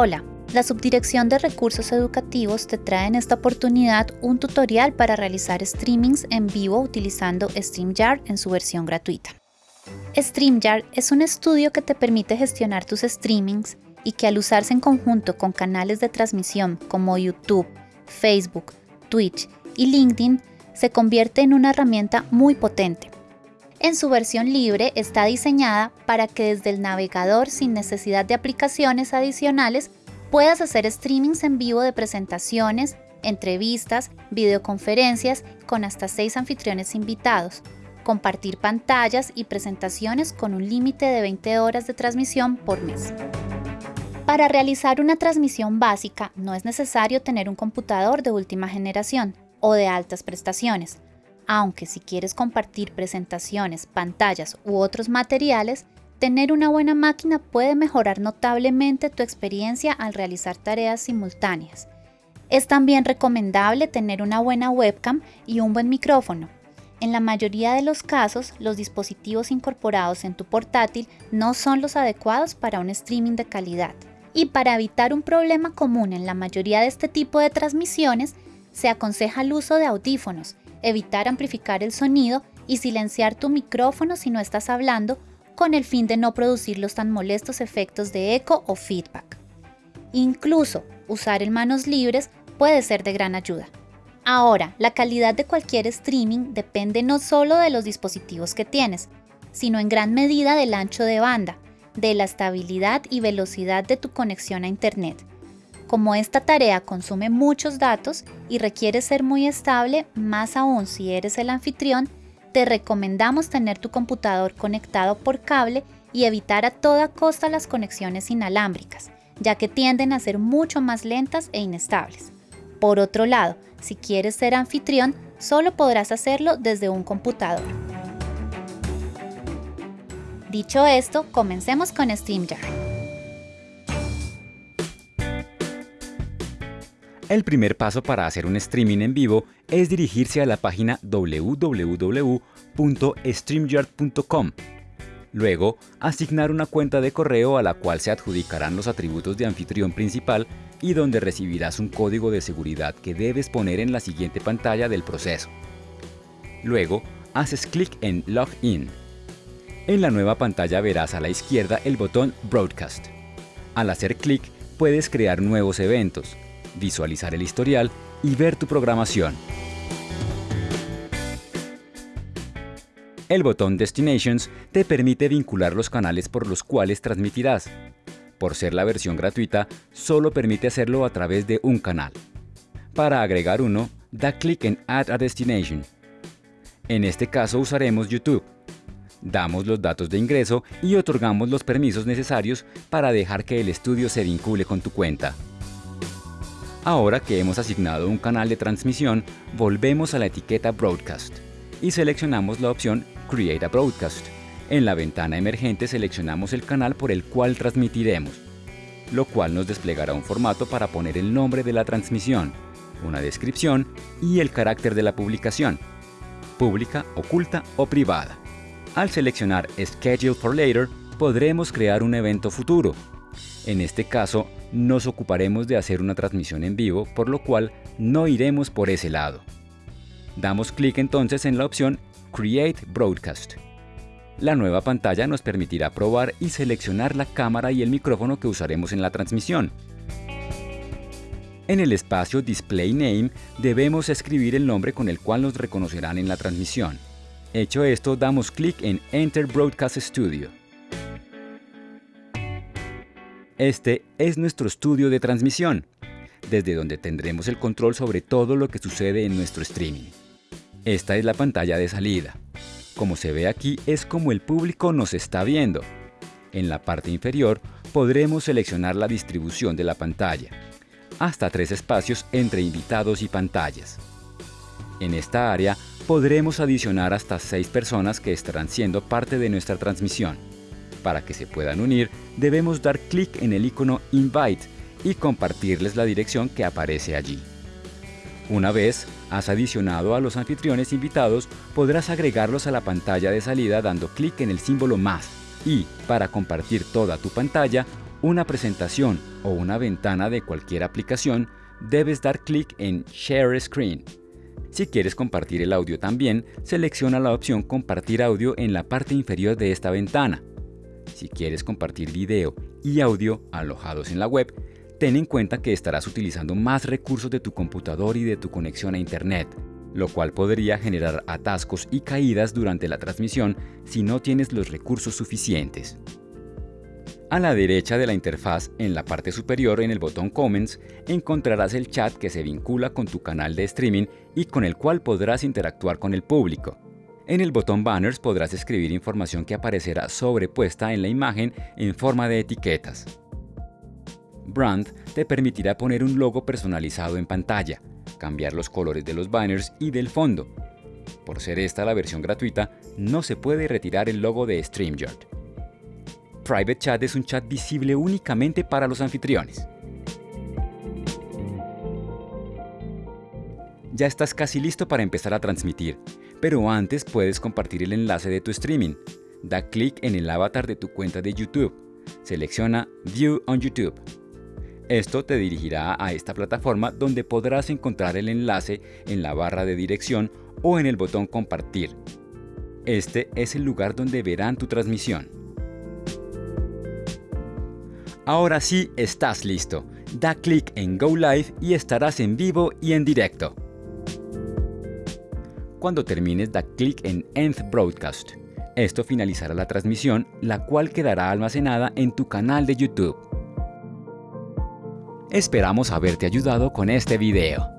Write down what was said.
Hola, la Subdirección de Recursos Educativos te trae en esta oportunidad un tutorial para realizar streamings en vivo utilizando StreamYard en su versión gratuita. StreamYard es un estudio que te permite gestionar tus streamings y que al usarse en conjunto con canales de transmisión como YouTube, Facebook, Twitch y LinkedIn, se convierte en una herramienta muy potente. En su versión libre está diseñada para que desde el navegador sin necesidad de aplicaciones adicionales puedas hacer streamings en vivo de presentaciones, entrevistas, videoconferencias con hasta 6 anfitriones invitados, compartir pantallas y presentaciones con un límite de 20 horas de transmisión por mes. Para realizar una transmisión básica no es necesario tener un computador de última generación o de altas prestaciones, aunque si quieres compartir presentaciones, pantallas u otros materiales, tener una buena máquina puede mejorar notablemente tu experiencia al realizar tareas simultáneas. Es también recomendable tener una buena webcam y un buen micrófono. En la mayoría de los casos, los dispositivos incorporados en tu portátil no son los adecuados para un streaming de calidad. Y para evitar un problema común en la mayoría de este tipo de transmisiones, se aconseja el uso de audífonos, evitar amplificar el sonido y silenciar tu micrófono si no estás hablando con el fin de no producir los tan molestos efectos de eco o feedback. Incluso usar en manos libres puede ser de gran ayuda. Ahora, la calidad de cualquier streaming depende no solo de los dispositivos que tienes, sino en gran medida del ancho de banda, de la estabilidad y velocidad de tu conexión a Internet. Como esta tarea consume muchos datos y requiere ser muy estable, más aún si eres el anfitrión, te recomendamos tener tu computador conectado por cable y evitar a toda costa las conexiones inalámbricas, ya que tienden a ser mucho más lentas e inestables. Por otro lado, si quieres ser anfitrión, solo podrás hacerlo desde un computador. Dicho esto, comencemos con StreamYard. El primer paso para hacer un streaming en vivo es dirigirse a la página www.streamyard.com. Luego, asignar una cuenta de correo a la cual se adjudicarán los atributos de anfitrión principal y donde recibirás un código de seguridad que debes poner en la siguiente pantalla del proceso. Luego, haces clic en Login. En la nueva pantalla verás a la izquierda el botón Broadcast. Al hacer clic, puedes crear nuevos eventos, visualizar el historial y ver tu programación. El botón Destinations te permite vincular los canales por los cuales transmitirás. Por ser la versión gratuita, solo permite hacerlo a través de un canal. Para agregar uno, da clic en Add a Destination. En este caso usaremos YouTube. Damos los datos de ingreso y otorgamos los permisos necesarios para dejar que el estudio se vincule con tu cuenta. Ahora que hemos asignado un canal de transmisión, volvemos a la etiqueta Broadcast y seleccionamos la opción Create a Broadcast. En la ventana emergente seleccionamos el canal por el cual transmitiremos, lo cual nos desplegará un formato para poner el nombre de la transmisión, una descripción y el carácter de la publicación, pública, oculta o privada. Al seleccionar Schedule for Later, podremos crear un evento futuro. En este caso, nos ocuparemos de hacer una transmisión en vivo, por lo cual no iremos por ese lado. Damos clic entonces en la opción Create Broadcast. La nueva pantalla nos permitirá probar y seleccionar la cámara y el micrófono que usaremos en la transmisión. En el espacio Display Name debemos escribir el nombre con el cual nos reconocerán en la transmisión. Hecho esto, damos clic en Enter Broadcast Studio. Este es nuestro estudio de transmisión, desde donde tendremos el control sobre todo lo que sucede en nuestro streaming. Esta es la pantalla de salida. Como se ve aquí es como el público nos está viendo. En la parte inferior podremos seleccionar la distribución de la pantalla, hasta tres espacios entre invitados y pantallas. En esta área podremos adicionar hasta seis personas que estarán siendo parte de nuestra transmisión. Para que se puedan unir, debemos dar clic en el icono Invite y compartirles la dirección que aparece allí. Una vez has adicionado a los anfitriones invitados, podrás agregarlos a la pantalla de salida dando clic en el símbolo más y, para compartir toda tu pantalla, una presentación o una ventana de cualquier aplicación, debes dar clic en Share Screen. Si quieres compartir el audio también, selecciona la opción Compartir audio en la parte inferior de esta ventana. Si quieres compartir video y audio alojados en la web, ten en cuenta que estarás utilizando más recursos de tu computador y de tu conexión a Internet, lo cual podría generar atascos y caídas durante la transmisión si no tienes los recursos suficientes. A la derecha de la interfaz, en la parte superior en el botón Comments, encontrarás el chat que se vincula con tu canal de streaming y con el cual podrás interactuar con el público. En el botón Banners podrás escribir información que aparecerá sobrepuesta en la imagen en forma de etiquetas. Brand te permitirá poner un logo personalizado en pantalla, cambiar los colores de los banners y del fondo. Por ser esta la versión gratuita, no se puede retirar el logo de StreamYard. Private Chat es un chat visible únicamente para los anfitriones. Ya estás casi listo para empezar a transmitir, pero antes puedes compartir el enlace de tu streaming. Da clic en el avatar de tu cuenta de YouTube. Selecciona View on YouTube. Esto te dirigirá a esta plataforma donde podrás encontrar el enlace en la barra de dirección o en el botón Compartir. Este es el lugar donde verán tu transmisión. Ahora sí estás listo. Da clic en Go Live y estarás en vivo y en directo. Cuando termines da clic en End Broadcast. Esto finalizará la transmisión, la cual quedará almacenada en tu canal de YouTube. Esperamos haberte ayudado con este video.